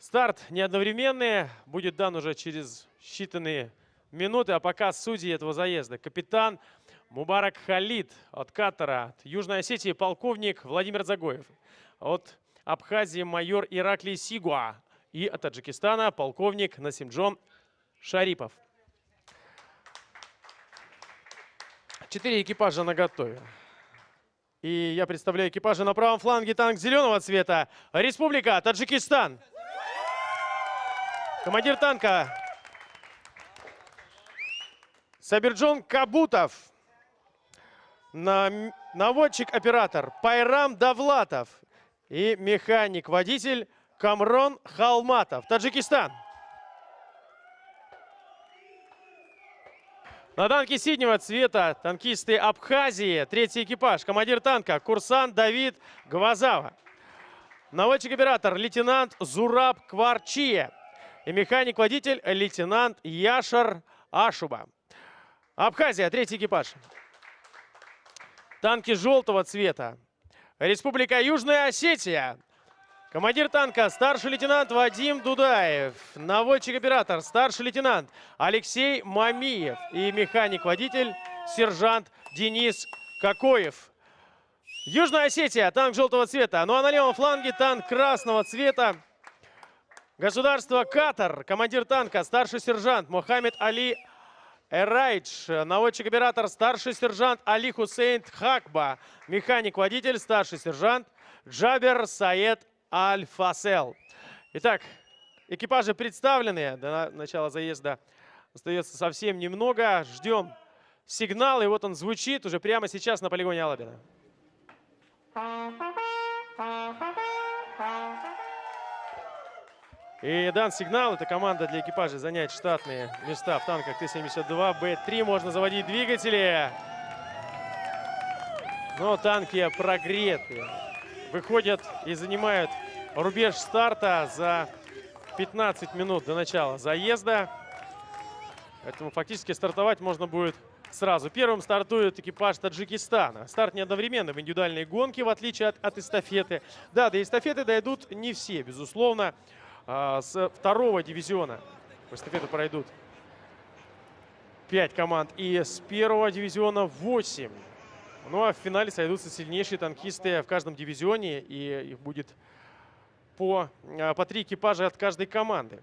Старт не одновременный, будет дан уже через считанные минуты, а пока судьи этого заезда. Капитан Мубарак Халид от Катара, от Южной Осетии полковник Владимир Загоев, от Абхазии майор Ираклий Сигуа и от Таджикистана полковник Насимджон Шарипов. Четыре экипажа на готове. И я представляю экипажи на правом фланге танк зеленого цвета. Республика Таджикистан. Командир танка Сабирджон Кабутов. Наводчик-оператор Пайрам Давлатов. И механик-водитель Камрон Халматов. Таджикистан. На танке синего цвета танкисты Абхазии. Третий экипаж. Командир танка курсант Давид Гвазава. Наводчик-оператор лейтенант Зураб Кварчия. И механик-водитель лейтенант Яшар Ашуба. Абхазия, третий экипаж. Танки желтого цвета. Республика Южная Осетия. Командир танка старший лейтенант Вадим Дудаев. Наводчик-оператор старший лейтенант Алексей Мамиев. И механик-водитель сержант Денис Кокоев. Южная Осетия, танк желтого цвета. Ну а на левом фланге танк красного цвета. Государство Катар. Командир танка старший сержант Мухаммед Али Эрайдж. Наводчик-оператор старший сержант Али Хусейн Хакба. Механик-водитель старший сержант Джабер Саед Аль-Фасел. Итак, экипажи представлены. До начала заезда остается совсем немного. Ждем сигнал. И вот он звучит уже прямо сейчас на полигоне Алабина. И дан сигнал. Это команда для экипажа занять штатные места в танках Т-72. Б-3 можно заводить двигатели. Но танки прогреты выходят и занимают рубеж старта за 15 минут до начала заезда. Поэтому фактически стартовать можно будет сразу. Первым стартует экипаж Таджикистана. Старт не одновременно в индивидуальной гонке, в отличие от, от эстафеты. Да, до эстафеты дойдут не все, безусловно. А, с второго дивизиона в эстафету пройдут 5 команд. И с первого дивизиона 8. Ну а в финале сойдутся сильнейшие танкисты в каждом дивизионе, и их будет по, а, по три экипажа от каждой команды.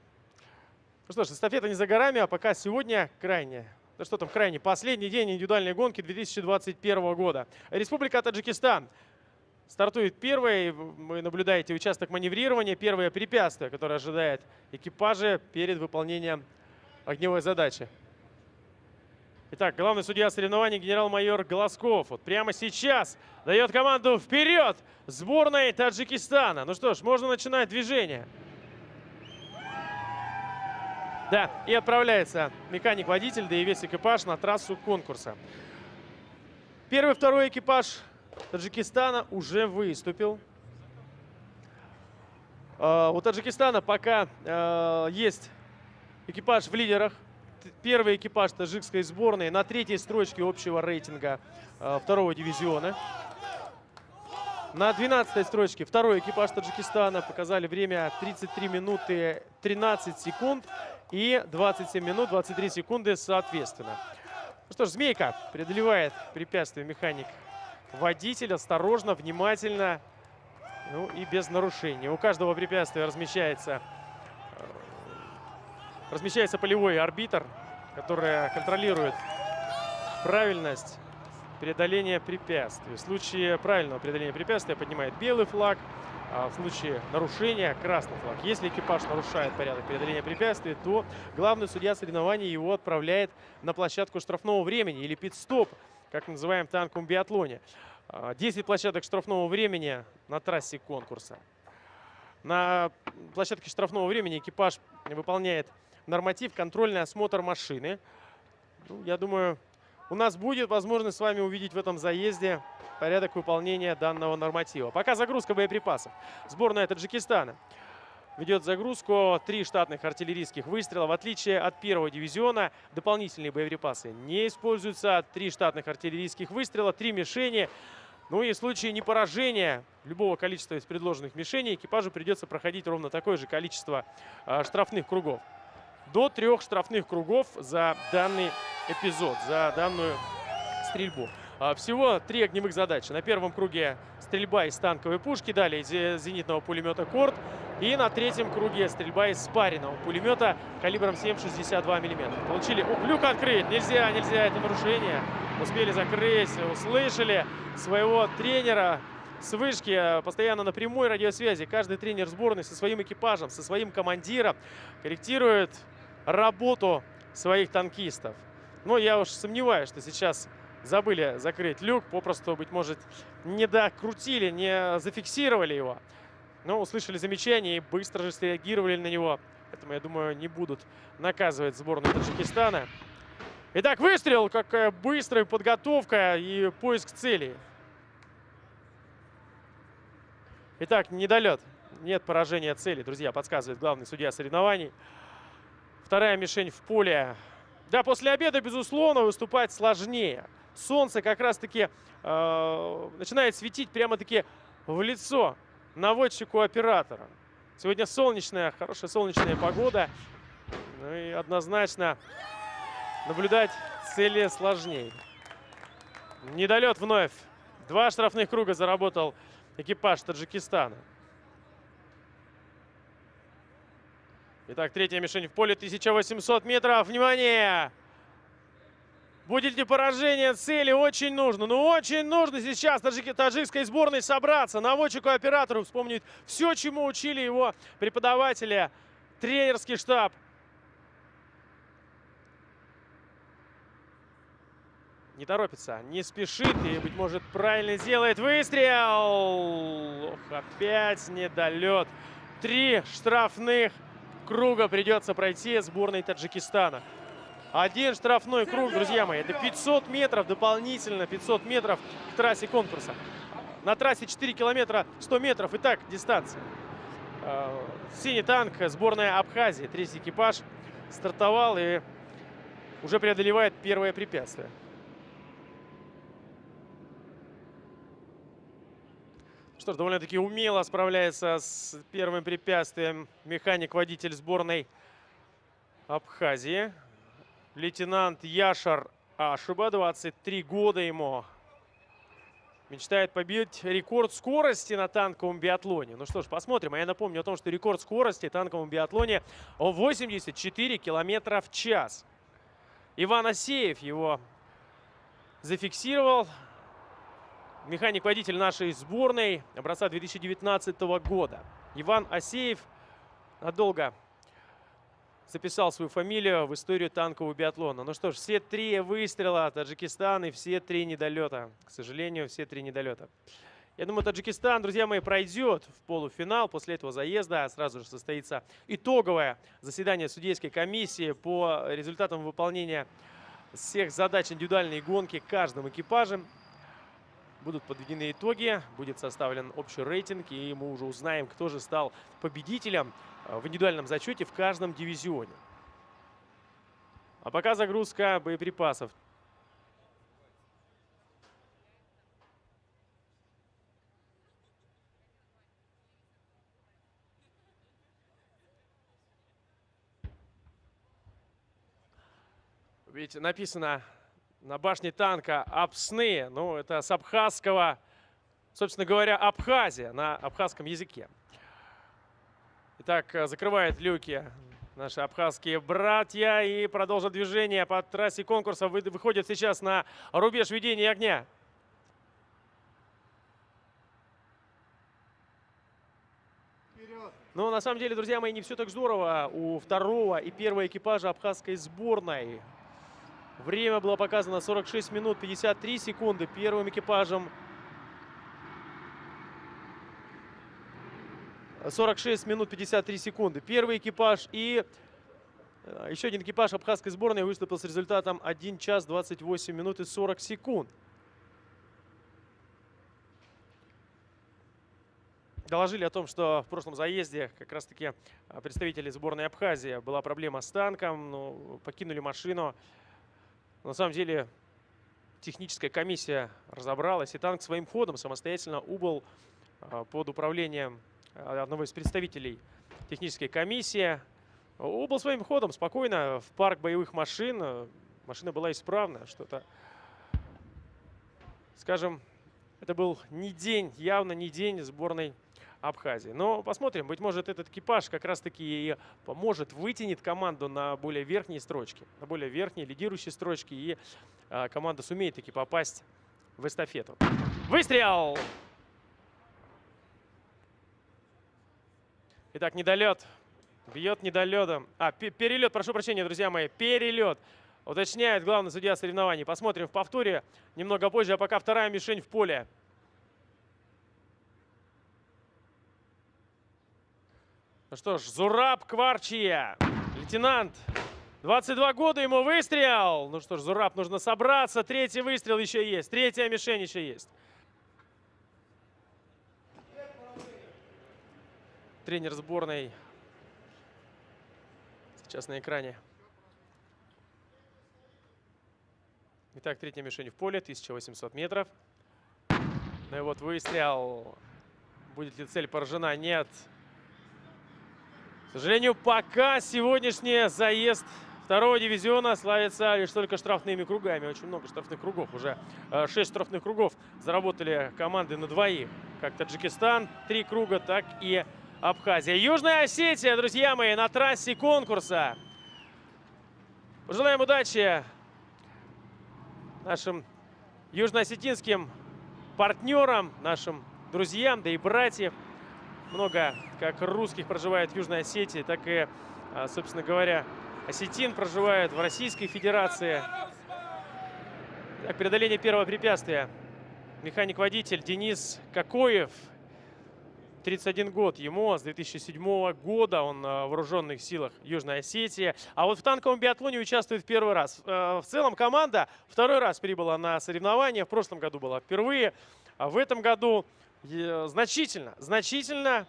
Ну что ж, эстафета не за горами, а пока сегодня крайне, да что там крайне, последний день индивидуальной гонки 2021 года. Республика Таджикистан стартует первой. Вы наблюдаете участок маневрирования, первое препятствие, которое ожидает экипажи перед выполнением огневой задачи. Итак, главный судья соревнований генерал-майор Голосков вот прямо сейчас дает команду вперед сборной Таджикистана. Ну что ж, можно начинать движение. Да, и отправляется механик-водитель, да и весь экипаж на трассу конкурса. Первый, второй экипаж Таджикистана уже выступил. А, у Таджикистана пока а, есть экипаж в лидерах первый экипаж таджикской сборной на третьей строчке общего рейтинга э, второго дивизиона. На 12 строчке второй экипаж Таджикистана показали время 33 минуты 13 секунд и 27 минут 23 секунды соответственно. Ну что ж, Змейка преодолевает препятствие механик водитель. Осторожно, внимательно, ну и без нарушений. У каждого препятствия размещается размещается полевой арбитр, который контролирует правильность преодоления препятствий. В случае правильного преодоления препятствия поднимает белый флаг, а в случае нарушения красный флаг. Если экипаж нарушает порядок преодоления препятствий, то главный судья соревнований его отправляет на площадку штрафного времени или пит-стоп, как называем в танковом биатлоне. 10 а, площадок штрафного времени на трассе конкурса. На площадке штрафного времени экипаж выполняет норматив контрольный осмотр машины. Ну, я думаю, у нас будет возможность с вами увидеть в этом заезде порядок выполнения данного норматива. Пока загрузка боеприпасов. Сборная Таджикистана ведет загрузку. Три штатных артиллерийских выстрела. В отличие от первого дивизиона, дополнительные боеприпасы не используются. Три штатных артиллерийских выстрела, три мишени. Ну и в случае непоражения любого количества из предложенных мишеней экипажу придется проходить ровно такое же количество э, штрафных кругов. До трех штрафных кругов за данный эпизод, за данную стрельбу. А, всего три огневых задачи. На первом круге стрельба из танковой пушки, далее из зенитного пулемета «Корт». И на третьем круге стрельба из спаренного пулемета калибром 7,62 мм. Получили... Ух, люк открыть! Нельзя, нельзя, это нарушение. Успели закрыть, услышали своего тренера с вышки, постоянно на прямой радиосвязи. Каждый тренер сборной со своим экипажем, со своим командиром корректирует работу своих танкистов. Но я уж сомневаюсь, что сейчас забыли закрыть люк, попросту, быть может, не докрутили, не зафиксировали его. Но услышали замечание и быстро же среагировали на него. Поэтому, я думаю, не будут наказывать сборную Таджикистана. Итак, выстрел, какая быстрая подготовка и поиск цели. Итак, недолет. Нет поражения цели, друзья, подсказывает главный судья соревнований. Вторая мишень в поле. Да, после обеда, безусловно, выступать сложнее солнце как раз-таки э, начинает светить прямо-таки в лицо наводчику оператора. Сегодня солнечная, хорошая солнечная погода. Ну и однозначно наблюдать цели сложнее. Недолет вновь. Два штрафных круга заработал экипаж Таджикистана. Итак, третья мишень в поле. 1800 метров. Внимание! Будет ли поражение цели? Очень нужно. Ну, очень нужно сейчас таджики, таджикской сборной собраться. Наводчику оператору вспомнить все, чему учили его преподаватели, тренерский штаб. Не торопится, не спешит и, быть может, правильно сделает выстрел. Ох, опять недолет. Три штрафных круга придется пройти сборной Таджикистана. Один штрафной круг, друзья мои. Это 500 метров дополнительно, 500 метров к трассе конкурса. На трассе 4 километра 100 метров. Итак, дистанция. Э, синий танк, сборная Абхазии. Третий экипаж стартовал и уже преодолевает первое препятствие. Что ж, довольно-таки умело справляется с первым препятствием механик-водитель сборной Абхазии лейтенант Яшар Ашиба, 23 года ему. Мечтает побить рекорд скорости на танковом биатлоне. Ну что ж, посмотрим. А я напомню о том, что рекорд скорости танковом биатлоне 84 километра в час. Иван Асеев его зафиксировал. Механик-водитель нашей сборной образца 2019 года. Иван Асеев надолго записал свою фамилию в историю танкового биатлона. Ну что ж, все три выстрела Таджикистан и все три недолета. К сожалению, все три недолета. Я думаю, Таджикистан, друзья мои, пройдет в полуфинал. После этого заезда сразу же состоится итоговое заседание судейской комиссии по результатам выполнения всех задач индивидуальной гонки каждым экипажем. Будут подведены итоги, будет составлен общий рейтинг, и мы уже узнаем, кто же стал победителем в индивидуальном зачете в каждом дивизионе. А пока загрузка боеприпасов. Ведь написано на башне танка «Апсны». Ну, это с абхазского, собственно говоря, Абхазия на абхазском языке. Итак, э, закрывает люки наши абхазские братья и продолжат движение по трассе конкурса. Выходят сейчас на рубеж ведения огня. Но на самом деле, друзья мои, не все так здорово у второго и первого экипажа абхазской сборной. Время было показано 46 минут 53 секунды. Первым экипажем 46 минут 53 секунды. Первый экипаж и э, еще один экипаж абхазской сборной выступил с результатом 1 час 28 минут и 40 секунд. Доложили о том, что в прошлом заезде как раз-таки э, представители сборной Абхазии была проблема с танком, но покинули машину. На самом деле техническая комиссия разобралась, и танк своим ходом самостоятельно убыл а, под управлением одного из представителей технической комиссии. Убыл своим ходом спокойно в парк боевых машин. Машина была исправна, что-то, скажем, это был не день, явно не день сборной Абхазии. Но посмотрим, быть может этот экипаж как раз-таки и поможет, вытянет команду на более верхние строчки, на более верхние лидирующие строчки, и а, команда сумеет таки попасть в эстафету. Выстрел! Итак, недолет. Бьет недолетом. А, перелет, прошу прощения, друзья мои, перелет. Уточняет главный судья соревнований. Посмотрим в повторе немного позже, а пока вторая мишень в поле. Ну что ж, Зураб Кварчия, лейтенант. 22 года ему выстрел. Ну что ж, Зураб, нужно собраться. Третий выстрел еще есть. Третья мишень еще есть. Тренер сборной сейчас на экране. Итак, третья мишень в поле, 1800 метров. Ну и вот выстрел. Будет ли цель поражена? Нет. К сожалению, пока сегодняшний заезд второго дивизиона славится лишь только штрафными кругами. Очень много штрафных кругов. Уже э, шесть штрафных кругов заработали команды на двоих. Как Таджикистан, три круга, так и Абхазия. Южная Осетия, друзья мои, на трассе конкурса. Пожелаем удачи нашим южноосетинским партнерам, нашим друзьям, да и братьям много как русских проживает в Южной Осетии, так и, а, собственно говоря, осетин проживает в Российской Федерации. Так, преодоление первого препятствия. Механик-водитель Денис Кокоев, 31 год ему, с 2007 года он а, в вооруженных силах Южной Осетии. А вот в танковом биатлоне участвует в первый раз. Э, в целом команда второй раз прибыла на соревнования. В прошлом году была впервые. А в этом году значительно, значительно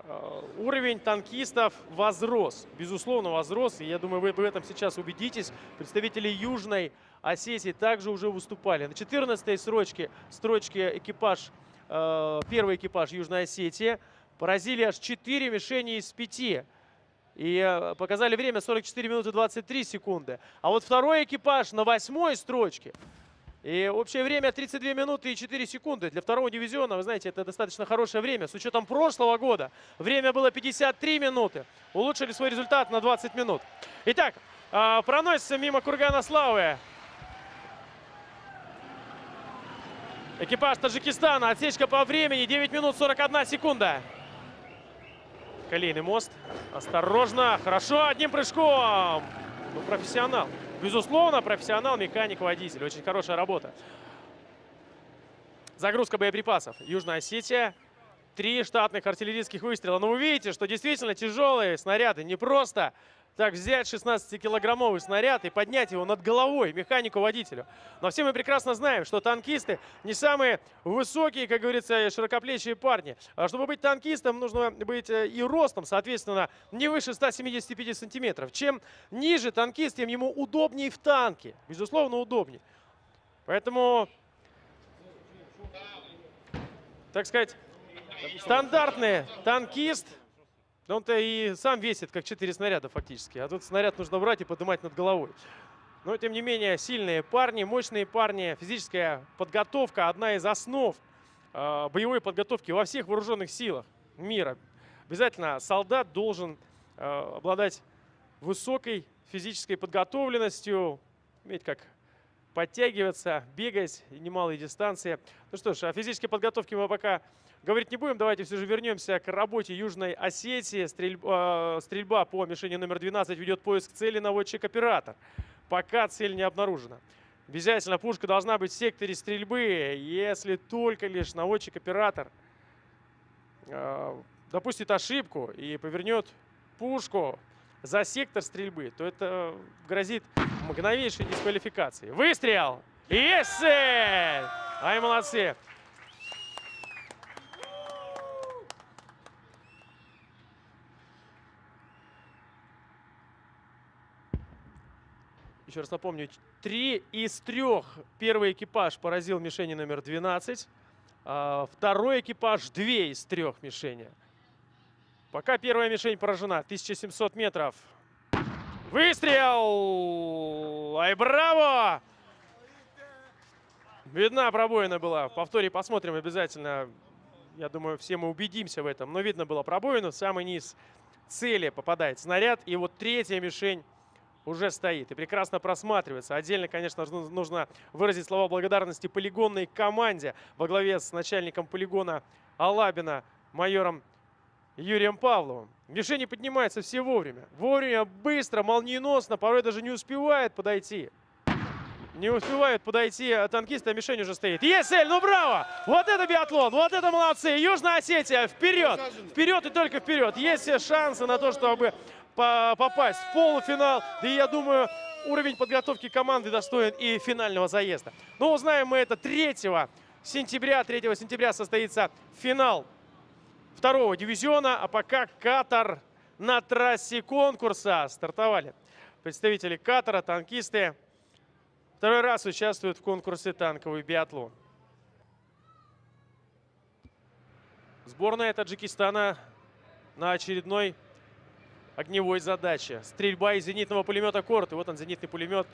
э, уровень танкистов возрос. Безусловно, возрос. И я думаю, вы в этом сейчас убедитесь. Представители Южной Осетии также уже выступали. На 14-й строчке, строчке экипаж, э, первый экипаж Южной Осетии поразили аж 4 мишени из 5. И э, показали время 44 минуты 23 секунды. А вот второй экипаж на восьмой строчке и общее время 32 минуты и 4 секунды. Для второго дивизиона, вы знаете, это достаточно хорошее время. С учетом прошлого года время было 53 минуты. Улучшили свой результат на 20 минут. Итак, а, проносится мимо Кургана Славы. Экипаж Таджикистана. Отсечка по времени 9 минут 41 секунда. Колейный мост. Осторожно. Хорошо. Одним прыжком. Ну, профессионал. Безусловно, профессионал, механик, водитель. Очень хорошая работа. Загрузка боеприпасов. Южная Осетия. Три штатных артиллерийских выстрела. Но вы видите, что действительно тяжелые снаряды. Не просто так взять 16-килограммовый снаряд и поднять его над головой механику-водителю. Но все мы прекрасно знаем, что танкисты не самые высокие, как говорится, широкоплечие парни. А чтобы быть танкистом, нужно быть э, и ростом, соответственно, не выше 175 сантиметров. Чем ниже танкист, тем ему удобнее в танке. Безусловно, удобнее. Поэтому, так сказать, стандартный танкист – да он-то и сам весит, как 4 снаряда фактически. А тут снаряд нужно брать и поднимать над головой. Но, тем не менее, сильные парни, мощные парни. Физическая подготовка – одна из основ э, боевой подготовки во всех вооруженных силах мира. Обязательно солдат должен э, обладать высокой физической подготовленностью, иметь как подтягиваться, бегать немалые дистанции. Ну что ж, о физической подготовке мы пока говорить не будем. Давайте все же вернемся к работе Южной Осетии. Стрельба, э, стрельба по мишени номер 12 ведет поиск цели наводчик-оператор. Пока цель не обнаружена. Обязательно пушка должна быть в секторе стрельбы, если только лишь наводчик-оператор э, допустит ошибку и повернет пушку за сектор стрельбы, то это грозит мгновейшей дисквалификацией. Выстрел! Есть цель! Ай, молодцы! Еще раз напомню, три из трех первый экипаж поразил мишени номер 12. А второй экипаж две из трех мишени. Пока первая мишень поражена. 1700 метров. Выстрел! Ай, браво! Видна пробоина была. В повторе посмотрим обязательно. Я думаю, все мы убедимся в этом. Но видно было пробоину. В самый низ цели попадает снаряд. И вот третья мишень уже стоит и прекрасно просматривается. Отдельно, конечно, нужно выразить слова благодарности полигонной команде во главе с начальником полигона Алабина, майором Юрием Павловым. Мишени поднимается все вовремя. Вовремя, быстро, молниеносно, порой даже не успевает подойти. Не успевают подойти а танкисты, а мишень уже стоит. Есть цель, ну браво! Вот это биатлон, вот это молодцы! Южная Осетия, вперед! Вперед и только вперед! Есть все шансы на то, чтобы попасть в полуфинал. Да и я думаю, уровень подготовки команды достоин и финального заезда. Но узнаем мы это 3 сентября. 3 сентября состоится финал второго дивизиона. А пока Катар на трассе конкурса стартовали. Представители Катара, танкисты, второй раз участвуют в конкурсе танковый биатлон. Сборная Таджикистана на очередной огневой задачи. Стрельба из зенитного пулемета «Корт». И вот он, зенитный пулемет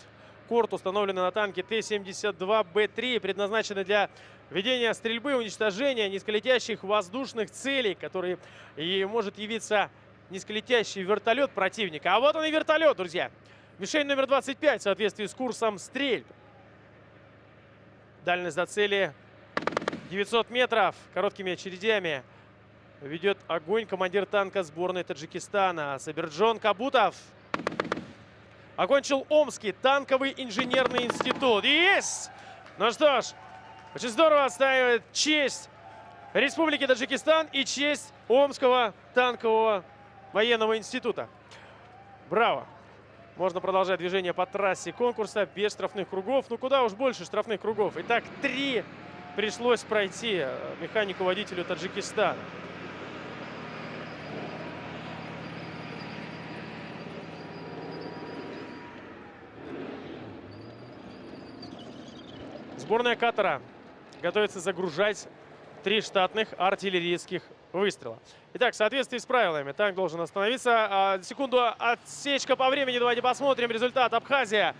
«Корд», установленный на танке Т-72Б3, предназначенный для ведения стрельбы, уничтожения низколетящих воздушных целей, который и может явиться низколетящий вертолет противника. А вот он и вертолет, друзья. Мишень номер 25 в соответствии с курсом стрельб. Дальность до цели 900 метров короткими очередями ведет огонь командир танка сборной Таджикистана Сабирджон Кабутов. Окончил Омский танковый инженерный институт. Есть! Ну что ж, очень здорово отстаивает честь Республики Таджикистан и честь Омского танкового военного института. Браво! Можно продолжать движение по трассе конкурса без штрафных кругов. Ну куда уж больше штрафных кругов. Итак, три пришлось пройти э, механику-водителю Таджикистана. Сборная Катара готовится загружать три штатных артиллерийских выстрела. Итак, в соответствии с правилами, танк должен остановиться. А, секунду отсечка по времени. Давайте посмотрим результат. Абхазия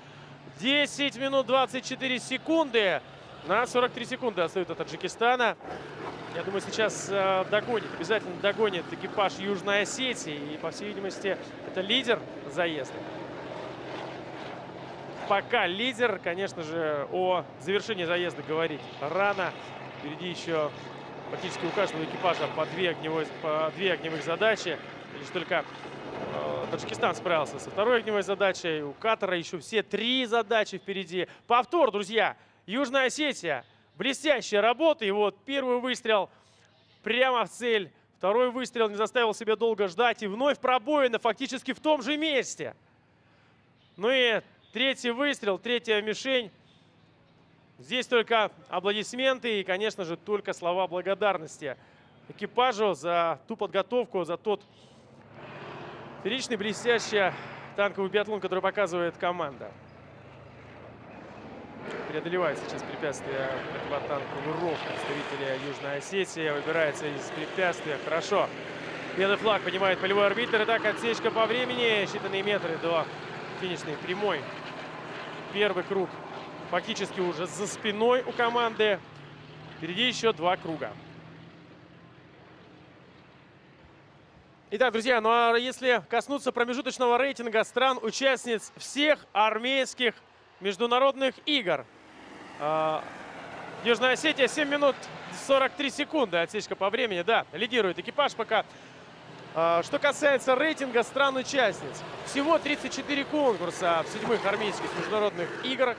10 минут 24 секунды. На 43 секунды остают от Таджикистана. Я думаю, сейчас э, догонит, обязательно догонит экипаж Южной Осетии. И, по всей видимости, это лидер заезда пока лидер. Конечно же, о завершении заезда говорить рано. Впереди еще практически у каждого экипажа по две, огневой, по две огневых задачи. Лишь только э, Таджикистан справился со второй огневой задачей. У Катара еще все три задачи впереди. Повтор, друзья. Южная Осетия. Блестящая работа. И вот первый выстрел прямо в цель. Второй выстрел не заставил себя долго ждать. И вновь пробоина фактически в том же месте. Ну и Третий выстрел, третья мишень. Здесь только аплодисменты и, конечно же, только слова благодарности экипажу за ту подготовку, за тот фееричный, блестящий танковый биатлон, который показывает команда. Преодолевает сейчас препятствие противотанковый ров представителя Южной Осетии. Выбирается из препятствия. Хорошо. Белый флаг поднимает полевой арбитр. Итак, отсечка по времени. Считанные метры до финишной прямой первый круг фактически уже за спиной у команды. Впереди еще два круга. Итак, друзья, ну а если коснуться промежуточного рейтинга стран-участниц всех армейских международных игр. Э, Южная Осетия 7 минут 43 секунды. Отсечка по времени, да, лидирует экипаж пока. А, что касается рейтинга стран-участниц, всего 34 конкурса в седьмых армейских международных играх.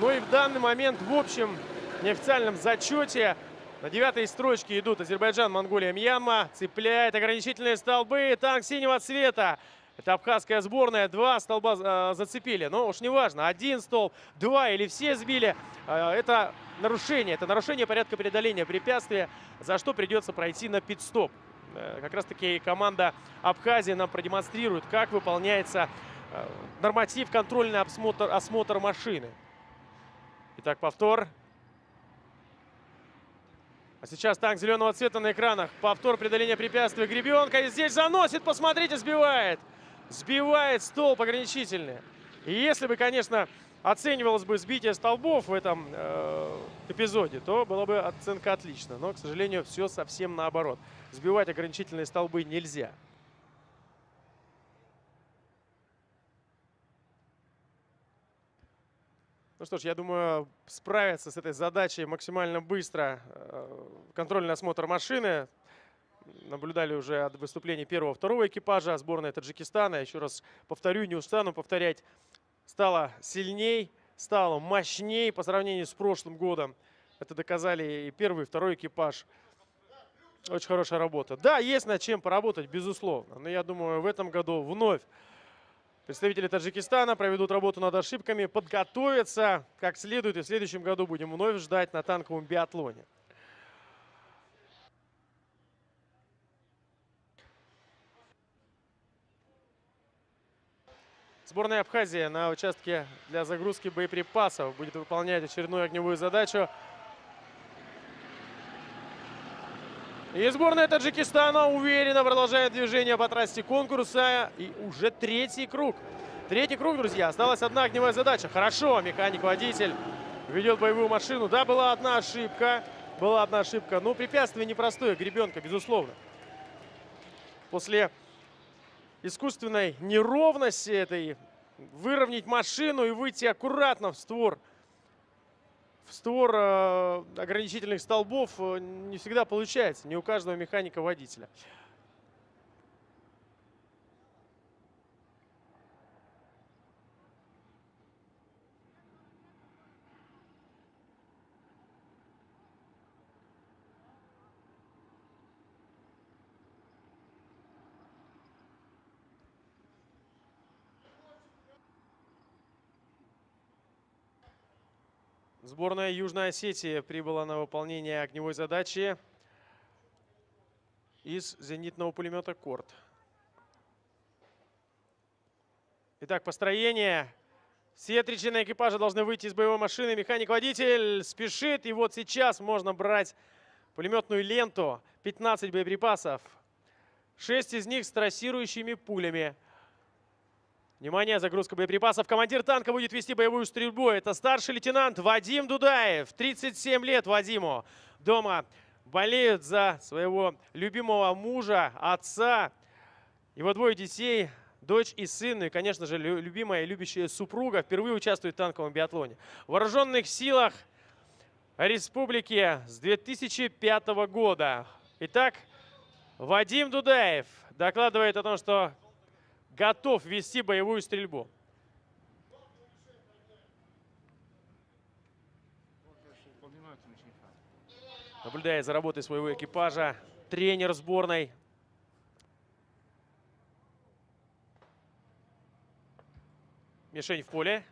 Ну и в данный момент в общем неофициальном зачете на девятой строчке идут Азербайджан, Монголия, Мьянма. Цепляет ограничительные столбы. Танк синего цвета. Это абхазская сборная. Два столба э, зацепили. Но уж не важно, один столб, два или все сбили. Э, это нарушение. Это нарушение порядка преодоления препятствия, за что придется пройти на пит-стоп. Э, как раз таки команда Абхазии нам продемонстрирует, как выполняется э, норматив контрольный осмотр, осмотр машины. Итак, повтор. А сейчас танк зеленого цвета на экранах. Повтор преодоления препятствия. Гребенка. Здесь заносит, посмотрите, сбивает. Сбивает столб ограничительный. И если бы, конечно, оценивалось бы сбитие столбов в этом э, эпизоде, то была бы оценка отлично. Но, к сожалению, все совсем наоборот. Сбивать ограничительные столбы нельзя. Ну что ж, я думаю, справиться с этой задачей максимально быстро. Э, контрольный осмотр машины. Наблюдали уже от выступления первого-второго экипажа сборной Таджикистана. Еще раз повторю, не устану повторять. Стала сильней, стала мощней по сравнению с прошлым годом. Это доказали и первый, и второй экипаж. Очень хорошая работа. Да, есть над чем поработать, безусловно. Но я думаю, в этом году вновь Представители Таджикистана проведут работу над ошибками, подготовятся как следует. И в следующем году будем вновь ждать на танковом биатлоне. Сборная Абхазии на участке для загрузки боеприпасов будет выполнять очередную огневую задачу. И сборная Таджикистана уверенно продолжает движение по трассе конкурса. И уже третий круг. Третий круг, друзья. Осталась одна огневая задача. Хорошо, механик-водитель ведет боевую машину. Да, была одна ошибка. Была одна ошибка. Но препятствие непростое. Гребенка, безусловно. После искусственной неровности этой выровнять машину и выйти аккуратно в створ в створ э, ограничительных столбов э, не всегда получается, не у каждого механика-водителя. Сборная Южной Осетии прибыла на выполнение огневой задачи из зенитного пулемета «Корт». Итак, построение. Все три члена экипажа должны выйти из боевой машины. Механик-водитель спешит. И вот сейчас можно брать пулеметную ленту. 15 боеприпасов. 6 из них с трассирующими пулями. Внимание, загрузка боеприпасов. Командир танка будет вести боевую стрельбу. Это старший лейтенант Вадим Дудаев. 37 лет Вадиму. Дома болеют за своего любимого мужа, отца. Его двое детей, дочь и сын. И, конечно же, любимая и любящая супруга впервые участвует в танковом биатлоне. В вооруженных силах республики с 2005 года. Итак, Вадим Дудаев докладывает о том, что готов вести боевую стрельбу. Наблюдая за работой своего экипажа, тренер сборной. Мишень в поле.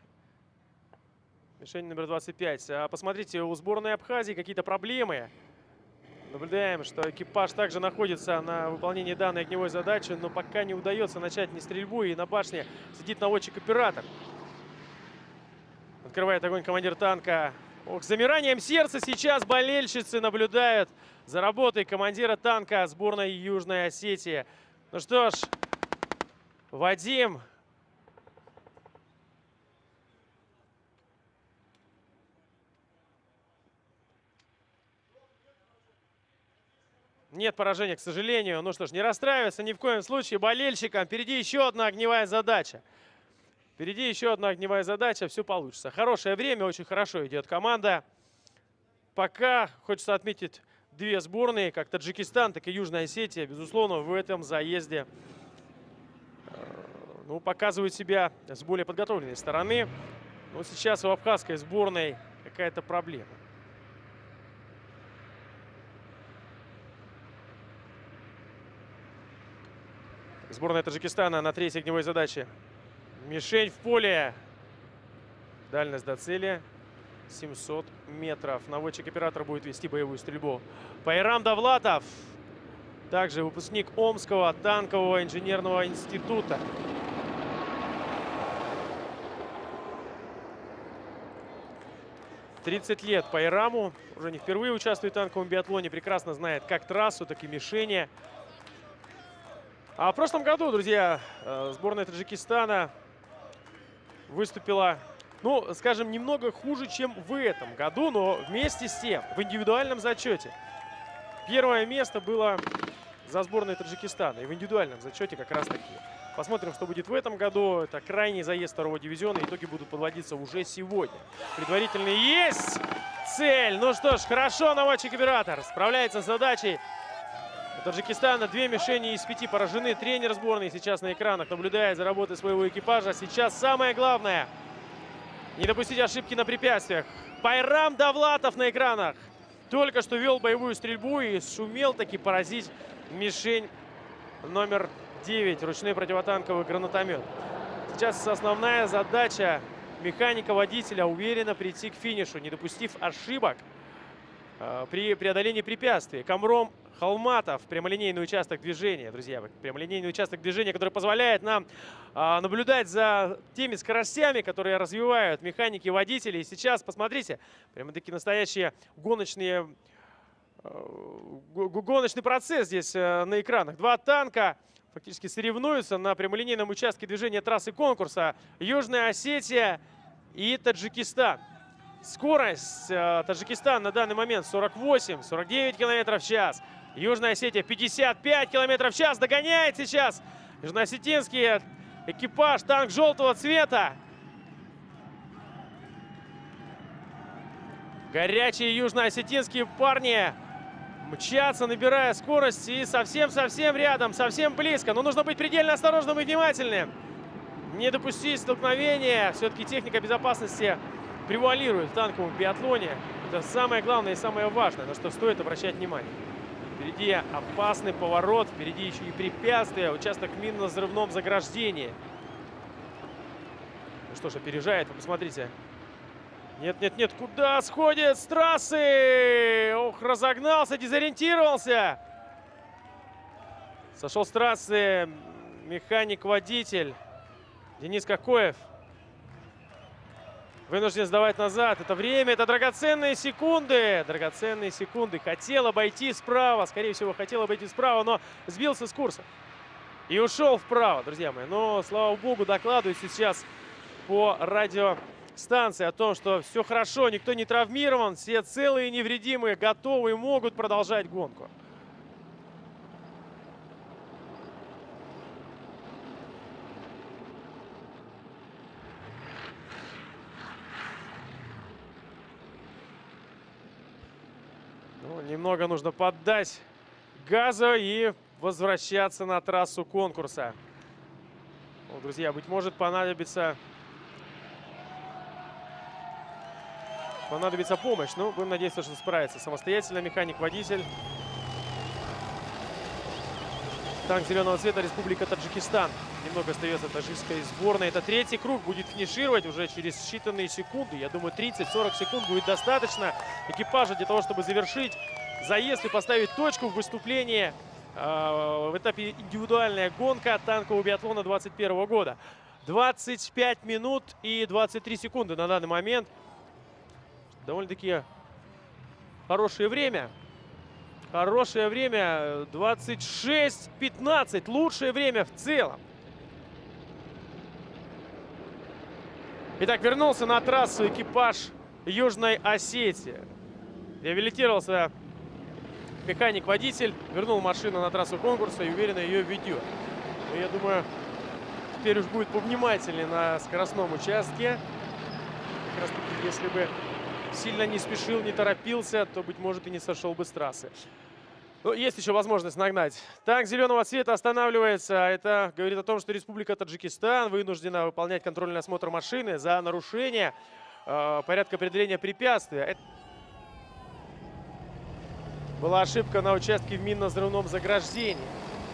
Мишень номер 25. А посмотрите, у сборной Абхазии какие-то проблемы. Наблюдаем, что экипаж также находится на выполнении данной огневой задачи, но пока не удается начать ни стрельбу, и на башне сидит наводчик-оператор. Открывает огонь командир танка. Ох, с замиранием сердца сейчас болельщицы наблюдают за работой командира танка сборной Южной Осетии. Ну что ж, Вадим Нет поражения, к сожалению. Ну что ж, не расстраиваться ни в коем случае болельщикам. Впереди еще одна огневая задача. Впереди еще одна огневая задача. Все получится. Хорошее время, очень хорошо идет команда. Пока хочется отметить две сборные, как Таджикистан, так и Южная Осетия. Безусловно, в этом заезде э, ну, показывают себя с более подготовленной стороны. Но сейчас у абхазской сборной какая-то проблема. Сборная Таджикистана на третьей огневой задаче. Мишень в поле. Дальность до цели 700 метров. Наводчик-оператор будет вести боевую стрельбу. Пайрам Давлатов. Также выпускник Омского танкового инженерного института. Тридцать лет Пайраму. Уже не впервые участвует в танковом биатлоне. Прекрасно знает как трассу, так и мишени. А в прошлом году, друзья, э, сборная Таджикистана выступила, ну, скажем, немного хуже, чем в этом году, но вместе с тем в индивидуальном зачете. Первое место было за сборной Таджикистана. И в индивидуальном зачете как раз таки. Посмотрим, что будет в этом году. Это крайний заезд второго дивизиона. Итоги будут подводиться уже сегодня. Предварительный есть цель. Ну что ж, хорошо наводчик-оператор справляется с задачей. У Таджикистана две мишени из пяти поражены. Тренер сборной сейчас на экранах наблюдает за работой своего экипажа. Сейчас самое главное не допустить ошибки на препятствиях. Пайрам Давлатов на экранах. Только что вел боевую стрельбу и сумел таки поразить мишень номер 9. Ручной противотанковый гранатомет. Сейчас основная задача механика-водителя уверенно прийти к финишу, не допустив ошибок при преодолении препятствий. Камром Холматов, прямолинейный участок движения, друзья. Прямолинейный участок движения, который позволяет нам а, наблюдать за теми скоростями, которые развивают механики водители. И сейчас, посмотрите, прямо такие настоящие гоночные, э, гоночный процесс здесь э, на экранах. Два танка фактически соревнуются на прямолинейном участке движения трассы конкурса. Южная Осетия и Таджикистан. Скорость э, Таджикистан на данный момент 48-49 км в час. Южная Осетия 55 км в час. Догоняет сейчас южноосетинский экипаж. Танк желтого цвета. Горячие южноосетинские парни мчатся, набирая скорость. И совсем-совсем рядом, совсем близко. Но нужно быть предельно осторожным и внимательным. Не допустить столкновения. Все-таки техника безопасности превалирует в танковом биатлоне. Это самое главное и самое важное, на что стоит обращать внимание. Впереди опасный поворот, впереди еще и препятствия, участок минно-взрывном заграждении. Ну что ж, опережает, вы посмотрите. Нет, нет, нет, куда сходит с трассы? Ох, разогнался, дезориентировался. Сошел с трассы механик-водитель Денис Кокоев вынужден сдавать назад. Это время, это драгоценные секунды. Драгоценные секунды. Хотел обойти справа. Скорее всего, хотел обойти справа, но сбился с курса. И ушел вправо, друзья мои. Но, слава богу, докладывают сейчас по радиостанции о том, что все хорошо, никто не травмирован, все целые и невредимые, готовы и могут продолжать гонку. Немного нужно поддать газа и возвращаться на трассу конкурса. Ну, друзья, быть может понадобится... Понадобится помощь. Ну, будем надеяться, что справится. Самостоятельно механик-водитель. Танк зеленого цвета Республика Таджикистан. Немного остается таджикской сборной. Это третий круг. Будет финишировать уже через считанные секунды. Я думаю, 30-40 секунд будет достаточно экипажа для того, чтобы завершить заезд и поставить точку в выступлении э, в этапе индивидуальная гонка танкового биатлона 2021 года. 25 минут и 23 секунды на данный момент. Довольно-таки хорошее время. Хорошее время. 26-15. Лучшее время в целом. Итак, вернулся на трассу экипаж Южной Осетии. Реабилитировался механик-водитель вернул машину на трассу конкурса и уверенно ее ведет. Но я думаю, теперь уж будет повнимательнее на скоростном участке. Как раз таки, если бы сильно не спешил, не торопился, то, быть может, и не сошел бы с трассы. Но есть еще возможность нагнать. Танк зеленого цвета останавливается. Это говорит о том, что Республика Таджикистан вынуждена выполнять контрольный осмотр машины за нарушение э, порядка определения препятствия. Была ошибка на участке в минно-взрывном заграждении.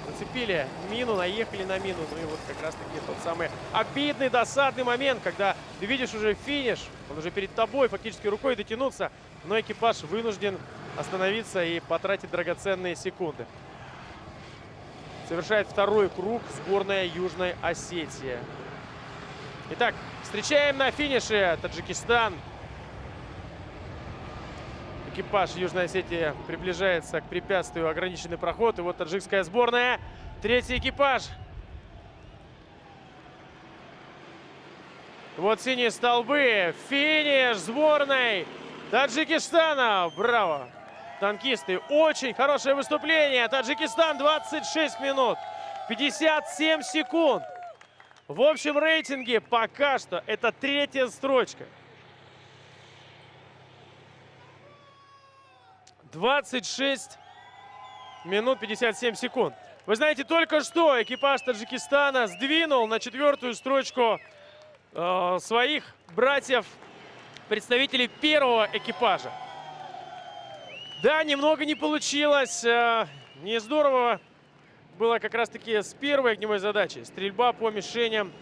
Зацепили мину, наехали на мину. Ну и вот как раз-таки тот самый обидный, досадный момент, когда ты видишь уже финиш, он уже перед тобой, фактически рукой дотянуться, но экипаж вынужден остановиться и потратить драгоценные секунды. Совершает второй круг сборная Южной Осетии. Итак, встречаем на финише Таджикистан. экипаж Южной Осетии приближается к препятствию ограниченный проход. И вот таджикская сборная. Третий экипаж. Вот синие столбы. Финиш сборной Таджикистана. Браво! Танкисты. Очень хорошее выступление. Таджикистан 26 минут. 57 секунд. В общем рейтинге пока что это третья строчка. 26 минут 57 секунд. Вы знаете, только что экипаж Таджикистана сдвинул на четвертую строчку Э, своих братьев, представителей первого экипажа. Да, немного не получилось. Э, не здорово было как раз-таки с первой огневой задачей. Стрельба по мишеням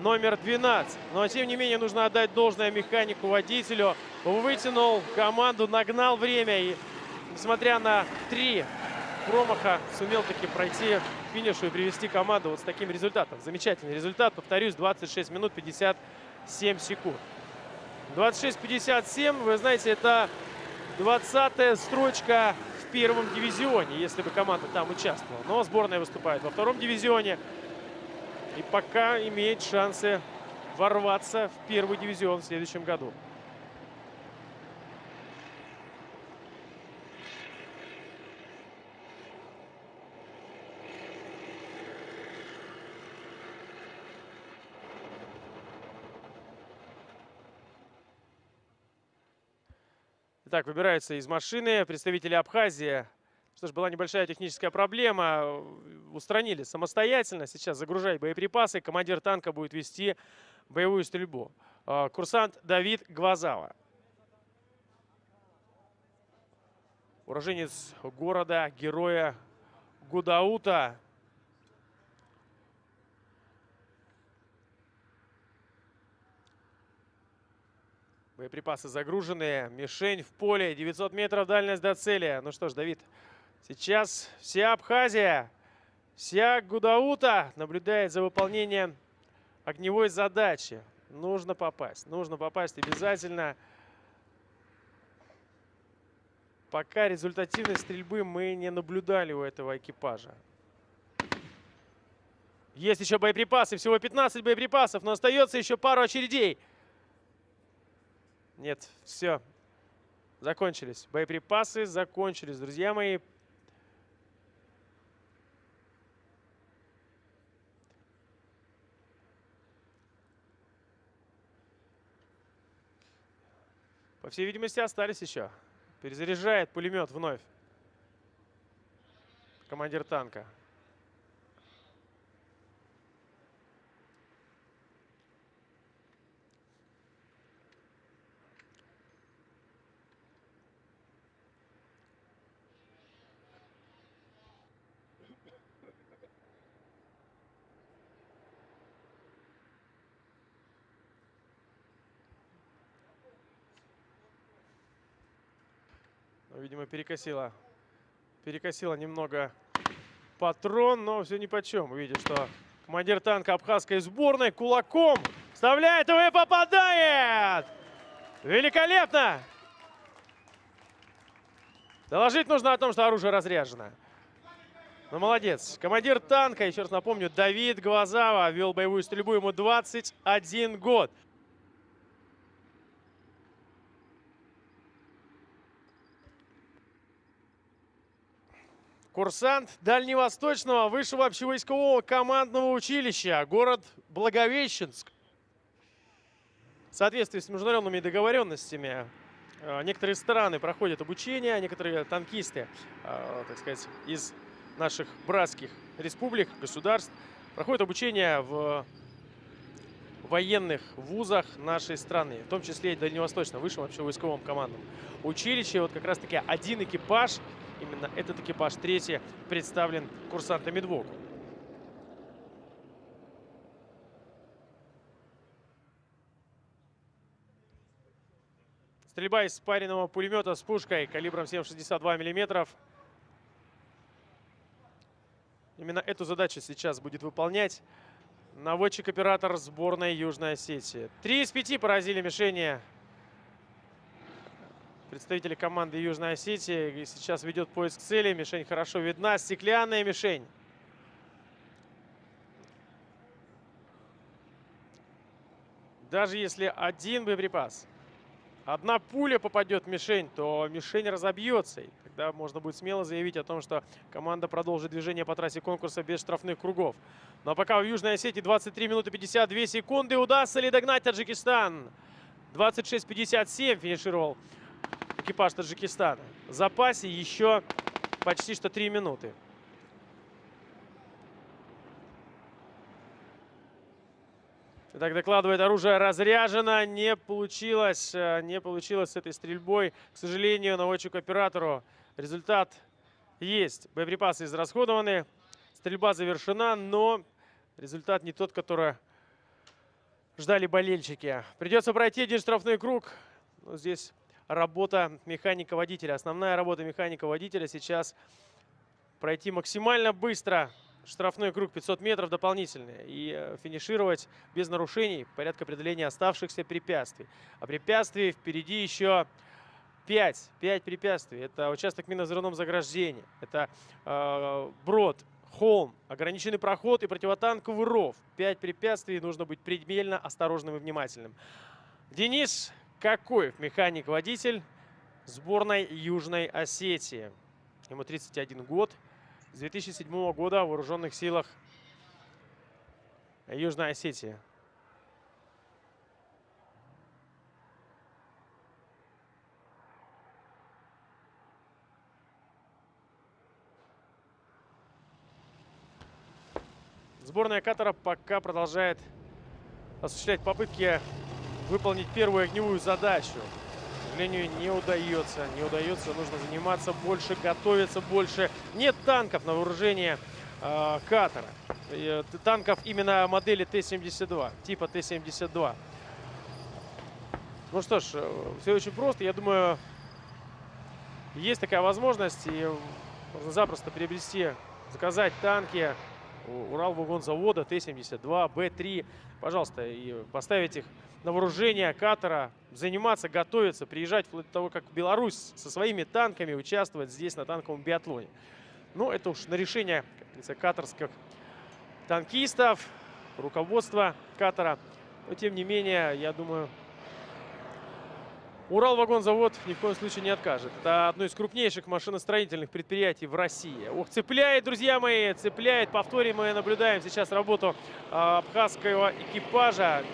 номер 12. Но, тем не менее, нужно отдать должное механику, водителю. Вытянул команду, нагнал время. И, несмотря на три промаха, сумел таки пройти финишу и привести команду вот с таким результатом. Замечательный результат. Повторюсь, 26 минут 57 секунд. 26-57, вы знаете, это 20-я строчка в первом дивизионе, если бы команда там участвовала. Но сборная выступает во втором дивизионе. И пока имеет шансы ворваться в первый дивизион в следующем году. Так, выбираются из машины представители Абхазии. Что ж, была небольшая техническая проблема. Устранили самостоятельно. Сейчас загружать боеприпасы. Командир танка будет вести боевую стрельбу. А, курсант Давид Гвазава. Уроженец города, героя Гудаута. Боеприпасы загружены. Мишень в поле. 900 метров дальность до цели. Ну что ж, Давид, сейчас вся Абхазия, вся Гудаута наблюдает за выполнением огневой задачи. Нужно попасть. Нужно попасть обязательно. Пока результативной стрельбы мы не наблюдали у этого экипажа. Есть еще боеприпасы. Всего 15 боеприпасов, но остается еще пару очередей. Нет, все. Закончились. Боеприпасы закончились, друзья мои. По всей видимости, остались еще. Перезаряжает пулемет вновь. Командир танка. Видимо, перекосила, перекосила немного патрон, но все ни по чем. Видит, что командир танка абхазской сборной кулаком вставляет его и попадает! Великолепно! Доложить нужно о том, что оружие разряжено. Ну, молодец. Командир танка, еще раз напомню, Давид Глазава вел боевую стрельбу, ему 21 год. Курсант Дальневосточного высшего общевойскового командного училища, город Благовещенск. В соответствии с международными договоренностями э, некоторые страны проходят обучение, некоторые танкисты, э, так сказать, из наших братских республик, государств проходят обучение в военных вузах нашей страны, в том числе и Дальневосточном высшем общевойсковом командном училище. Вот как раз-таки один экипаж Именно этот экипаж третий представлен курсантами двух. Стрельба из спаренного пулемета с пушкой калибром 7,62 мм. Именно эту задачу сейчас будет выполнять наводчик-оператор сборной Южной Осетии. Три из пяти поразили мишени представители команды Южной Осетии. И сейчас ведет поиск цели. Мишень хорошо видна. Стеклянная мишень. Даже если один боеприпас, одна пуля попадет в мишень, то мишень разобьется. И тогда можно будет смело заявить о том, что команда продолжит движение по трассе конкурса без штрафных кругов. Но пока в Южной Осетии 23 минуты 52 секунды. Удастся ли догнать Таджикистан? 26-57 финишировал экипаж Таджикистана. В запасе еще почти что 3 минуты. Так докладывает, оружие разряжено. Не получилось, э, не получилось с этой стрельбой. К сожалению, наводчику-оператору результат есть. Боеприпасы израсходованы. Стрельба завершена, но результат не тот, который ждали болельщики. Придется пройти один штрафной круг. Но здесь работа механика-водителя. Основная работа механика-водителя сейчас пройти максимально быстро штрафной круг 500 метров дополнительный и э, финишировать без нарушений порядка преодоления оставшихся препятствий. А препятствий впереди еще 5. 5 препятствий. Это участок минно-взрывном заграждении. Это э, брод, холм, ограниченный проход и противотанковый ров. 5 препятствий. Нужно быть предельно осторожным и внимательным. Денис Какоев, механик-водитель сборной Южной Осетии. Ему 31 год с 2007 года в вооруженных силах Южной Осетии. Сборная Катара пока продолжает осуществлять попытки выполнить первую огневую задачу сожалению, не удается. Не удается, нужно заниматься больше, готовиться больше. Нет танков на вооружение э, Катара. Э, танков именно модели Т-72, типа Т-72. Ну что ж, э, все очень просто. Я думаю, есть такая возможность. И можно запросто приобрести, заказать танки Уралвагонзавода Т-72, Б-3. Пожалуйста, и поставить их на вооружение Катара, заниматься, готовиться, приезжать вплоть до того, как Беларусь со своими танками участвовать здесь на танковом биатлоне. Ну, это уж на решение, как катарских танкистов, руководства Катара. Но, тем не менее, я думаю, Уралвагонзавод ни в коем случае не откажет. Это одно из крупнейших машиностроительных предприятий в России. Ох, цепляет, друзья мои, цепляет. Повторим, мы наблюдаем сейчас работу а, абхазского экипажа.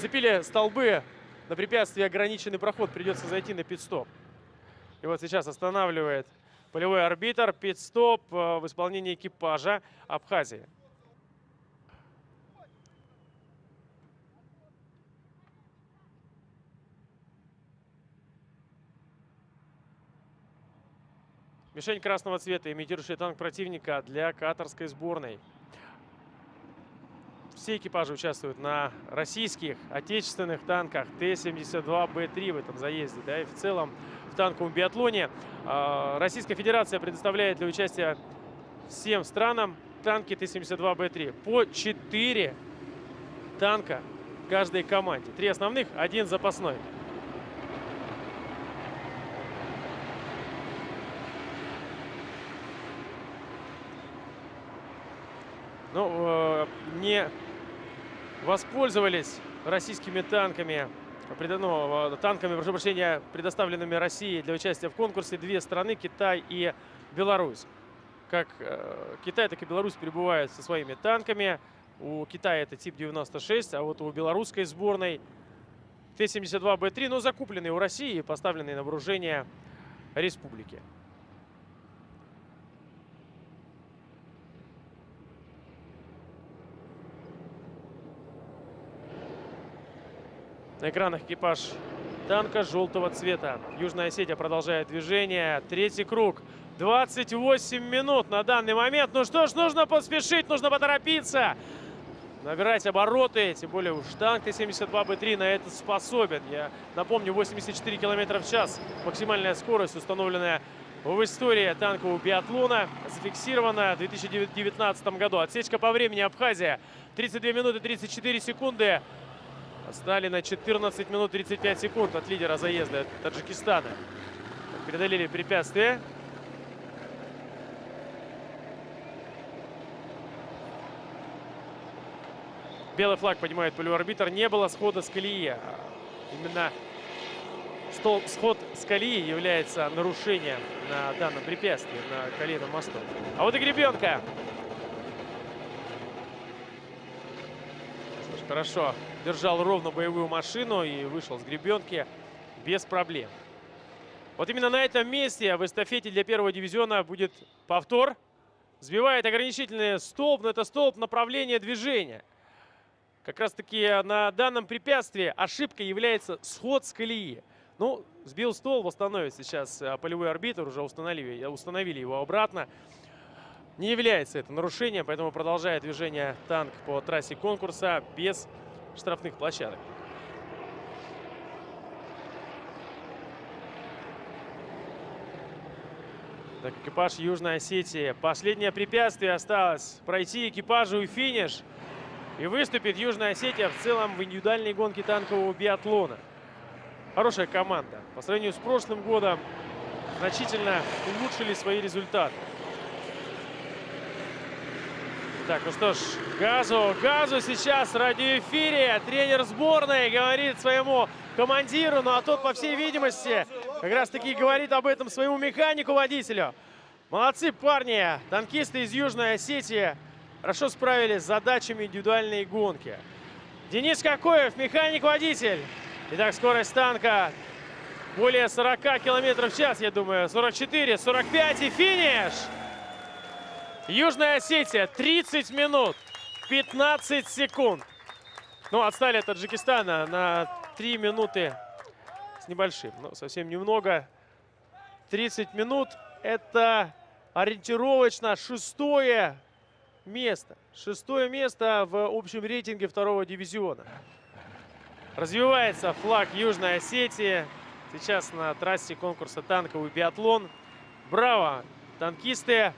Запили столбы на препятствие ограниченный проход. Придется зайти на пит-стоп. И вот сейчас останавливает полевой арбитр. Пит-стоп а, в исполнении экипажа Абхазии. Мишень красного цвета, имитирующий танк противника для катарской сборной все экипажи участвуют на российских, отечественных танках Т-72Б3 в этом заезде. Да, и в целом в танковом биатлоне э, Российская Федерация предоставляет для участия всем странам танки Т-72Б3. По 4 танка каждой команде. Три основных, один запасной. Ну, э, не воспользовались российскими танками, ну, танками, прошу прощения, предоставленными России для участия в конкурсе две страны, Китай и Беларусь. Как э, Китай, так и Беларусь перебывают со своими танками. У Китая это тип 96, а вот у белорусской сборной Т-72Б3, но закупленный у России и поставленный на вооружение республики. На экранах экипаж танка желтого цвета. Южная Осетия продолжает движение. Третий круг. 28 минут на данный момент. Ну что ж, нужно поспешить, нужно поторопиться. Набирать обороты, тем более уж танк Т-72Б3 на это способен. Я напомню, 84 км в час. Максимальная скорость, установленная в истории танкового биатлона, зафиксирована в 2019 году. Отсечка по времени Абхазия 32 минуты 34 секунды. Отстали на 14 минут 35 секунд от лидера заезда Таджикистана. Преодолели препятствие. Белый флаг поднимает полюарбитр. Не было схода с колеи. Именно стол, сход с колеи является нарушением на данном препятствии, на колейном мосту. А вот и гребенка. Хорошо держал ровно боевую машину и вышел с гребенки без проблем. Вот именно на этом месте в эстафете для первого дивизиона будет повтор. Сбивает ограничительный столб, но это столб направления движения. Как раз таки на данном препятствии ошибка является сход с колеи. Ну, сбил стол, восстановит сейчас а, полевой арбитр, уже установили, установили его обратно. Не является это нарушением, поэтому продолжает движение танк по трассе конкурса без штрафных площадок. Так, экипаж Южной Осетии. Последнее препятствие осталось пройти экипажу и финиш. И выступит Южная Осетия в целом в индивидуальной гонке танкового биатлона. Хорошая команда. По сравнению с прошлым годом значительно улучшили свои результаты. Так, ну что ж, газу, газу сейчас радиоэфире. Тренер сборной говорит своему командиру, ну а тот, по всей видимости, как раз таки говорит об этом своему механику-водителю. Молодцы парни, танкисты из Южной Осетии хорошо справились с задачами индивидуальной гонки. Денис Кокоев, механик-водитель. Итак, скорость танка более 40 километров в час, я думаю. 44, 45 и финиш! Южная Осетия 30 минут 15 секунд. Ну, отстали от Таджикистана на 3 минуты с небольшим. Ну, совсем немного. 30 минут – это ориентировочно шестое место. Шестое место в общем рейтинге второго дивизиона. Развивается флаг Южной Осетии. Сейчас на трассе конкурса танковый биатлон. Браво, танкисты!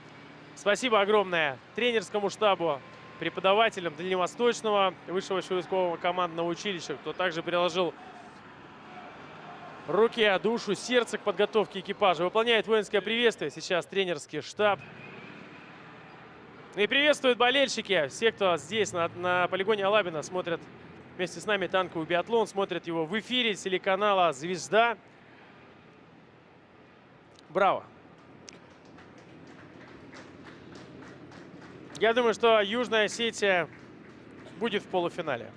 Спасибо огромное тренерскому штабу, преподавателям Дальневосточного высшего войскового командного училища, кто также приложил руки, душу, сердце к подготовке экипажа. Выполняет воинское приветствие сейчас тренерский штаб. И приветствуют болельщики, все, кто здесь на, на полигоне Алабина смотрят вместе с нами танковый биатлон, смотрят его в эфире телеканала «Звезда». Браво! Я думаю, что Южная Осетия будет в полуфинале.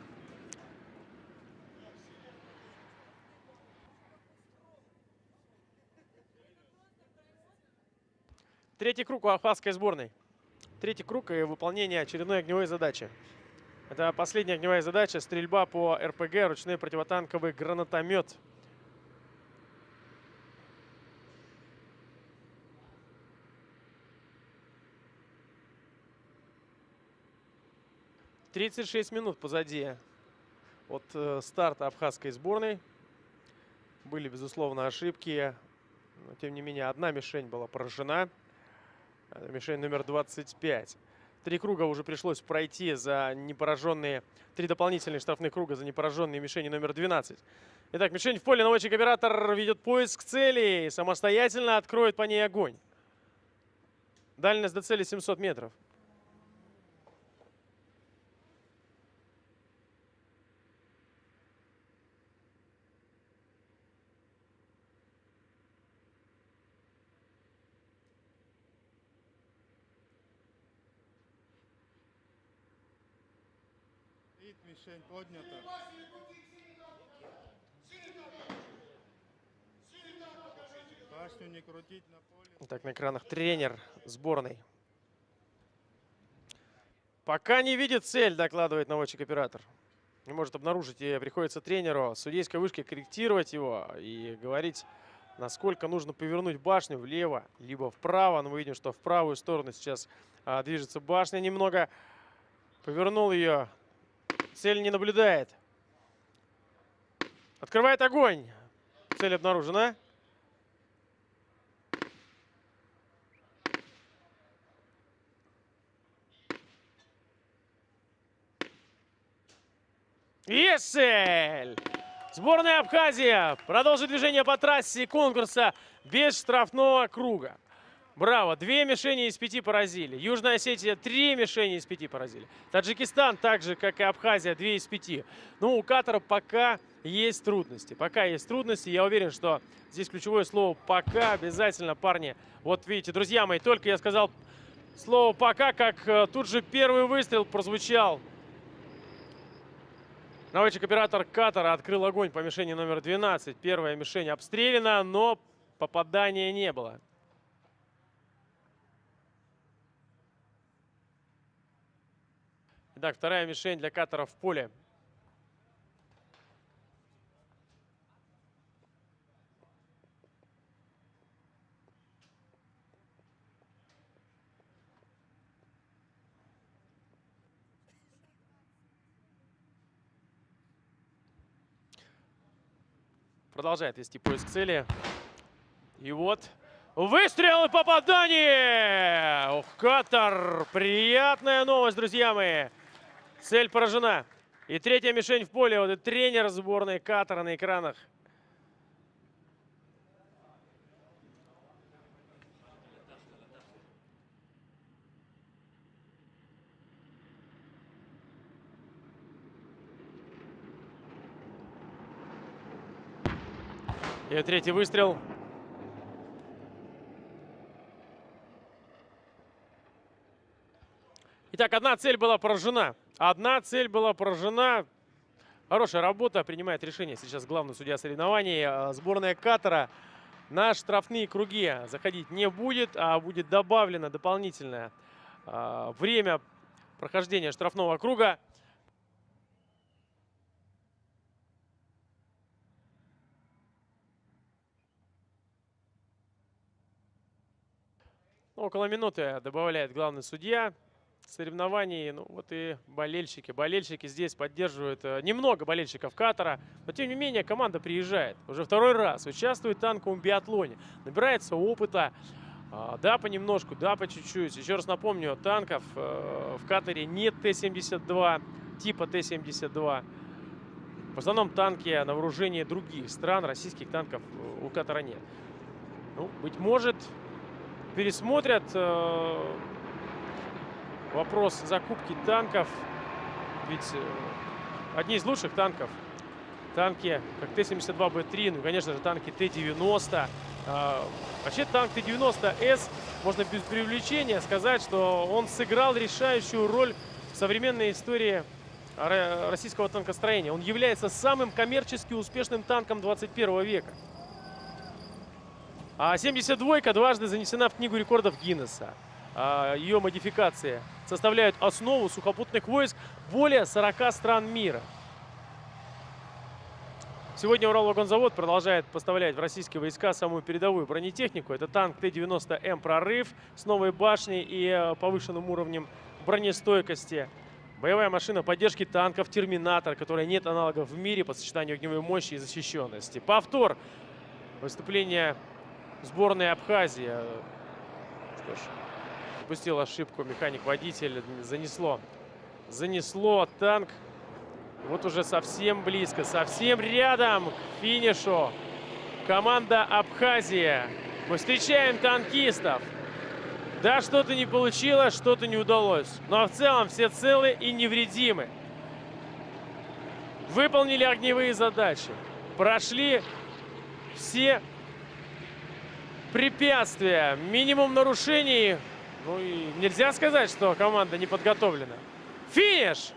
Третий круг у Абхазской сборной. Третий круг и выполнение очередной огневой задачи. Это последняя огневая задача – стрельба по РПГ, ручной противотанковый гранатомет. 36 минут позади от э, старта абхазской сборной. Были, безусловно, ошибки. Но, тем не менее, одна мишень была поражена. Мишень номер 25. Три круга уже пришлось пройти за непораженные... Три дополнительные штрафных круга за непораженные мишени номер 12. Итак, мишень в поле. Наводчик-оператор ведет поиск цели и самостоятельно откроет по ней огонь. Дальность до цели 700 метров. Мишень поднята. Башню не крутить на поле. Так, на экранах тренер сборной. Пока не видит цель, докладывает наводчик-оператор. Не может обнаружить, и приходится тренеру судейской вышки корректировать его и говорить, насколько нужно повернуть башню влево, либо вправо. Но мы видим, что в правую сторону сейчас а, движется башня немного. Повернул ее Цель не наблюдает. Открывает огонь. Цель обнаружена. Есель! Сборная Абхазия продолжит движение по трассе конкурса без штрафного круга. Браво! Две мишени из пяти поразили. Южная Осетия три мишени из пяти поразили. Таджикистан, так же, как и Абхазия, две из пяти. Ну, у Катара пока есть трудности. Пока есть трудности. Я уверен, что здесь ключевое слово «пока» обязательно, парни. Вот видите, друзья мои, только я сказал слово «пока», как э, тут же первый выстрел прозвучал. Наводчик-оператор Катара открыл огонь по мишени номер 12. Первая мишень обстреляна, но попадания не было. Итак, вторая мишень для Катара в поле. Продолжает вести поиск цели. И вот выстрел и попадание! Ух, Катар! Приятная новость, друзья мои! Цель поражена. И третья мишень в поле. Вот и тренер сборной Катара на экранах. И третий выстрел. Итак, одна цель была поражена. Одна цель была поражена. Хорошая работа. Принимает решение сейчас главный судья соревнований. А, сборная Катара на штрафные круги заходить не будет, а будет добавлено дополнительное а, время прохождения штрафного круга. Около минуты добавляет главный судья соревнований. Ну, вот и болельщики. Болельщики здесь поддерживают. Э, немного болельщиков Катара. Но, тем не менее, команда приезжает. Уже второй раз участвует в танковом биатлоне. Набирается опыта. А, да, понемножку, да, по чуть-чуть. Еще раз напомню, танков э, в Катаре нет Т-72, типа Т-72. В основном танки на вооружении других стран, российских танков э, у Катара нет. Ну, быть может, пересмотрят вопрос закупки танков. Ведь э, одни из лучших танков, танки как Т-72Б3, ну, конечно же, танки Т-90. Э, вообще танк Т-90С, можно без привлечения сказать, что он сыграл решающую роль в современной истории российского танкостроения. Он является самым коммерчески успешным танком 21 века. А 72-ка дважды занесена в Книгу рекордов Гиннесса. А, ее модификации составляют основу сухопутных войск более 40 стран мира. Сегодня Уралвагонзавод продолжает поставлять в российские войска самую передовую бронетехнику. Это танк Т-90М «Прорыв» с новой башней и э, повышенным уровнем бронестойкости. Боевая машина поддержки танков «Терминатор», которая нет аналогов в мире по сочетанию огневой мощи и защищенности. Повтор выступления сборной Абхазии. Что ж, допустил ошибку механик-водитель. Занесло. Занесло танк. Вот уже совсем близко, совсем рядом к финишу. Команда Абхазия. Мы встречаем танкистов. Да, что-то не получилось, что-то не удалось. Но в целом все целы и невредимы. Выполнили огневые задачи. Прошли все препятствия, минимум нарушений. Ну и нельзя сказать, что команда не подготовлена. Финиш!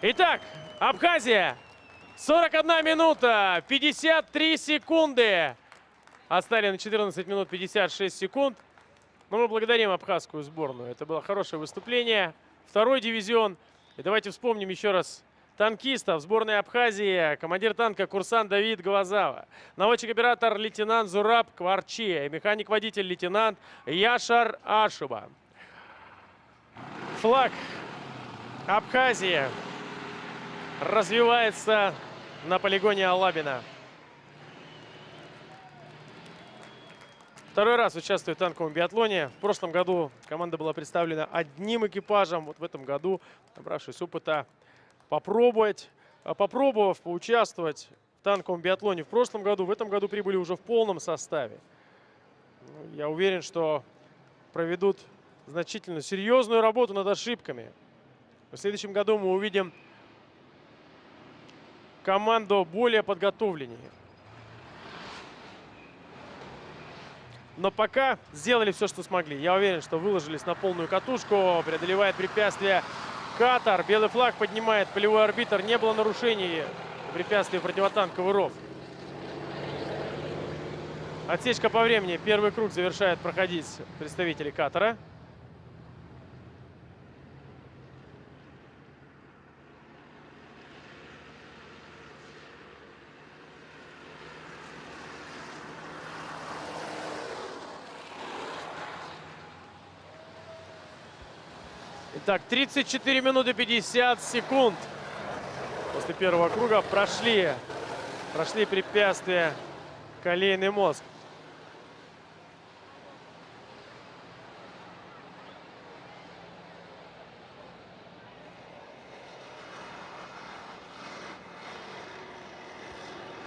Итак, Абхазия. 41 минута, 53 секунды. Остали на 14 минут 56 секунд. Но мы благодарим абхазскую сборную. Это было хорошее выступление. Второй дивизион. И давайте вспомним еще раз танкистов сборной Абхазии, командир танка курсант Давид Глазава, наводчик-оператор лейтенант Зураб Кварчи и механик-водитель лейтенант Яшар Ашуба. Флаг Абхазии развивается на полигоне Алабина. Второй раз участвую в танковом биатлоне. В прошлом году команда была представлена одним экипажем. Вот в этом году, набравшись опыта, попробовать а, попробовав поучаствовать в танковом биатлоне в прошлом году, в этом году прибыли уже в полном составе. Ну, Я уверен, что проведут значительно серьезную работу над ошибками. В следующем году мы увидим команду более подготовленнее. Но пока сделали все, что смогли. Я уверен, что выложились на полную катушку. Преодолевает препятствие Катар. Белый флаг поднимает полевой арбитр. Не было нарушений препятствий противотанковый ров. Отсечка по времени. Первый круг завершает проходить представители Катара. Итак, 34 минуты 50 секунд. После первого круга прошли, прошли препятствия колейный мозг.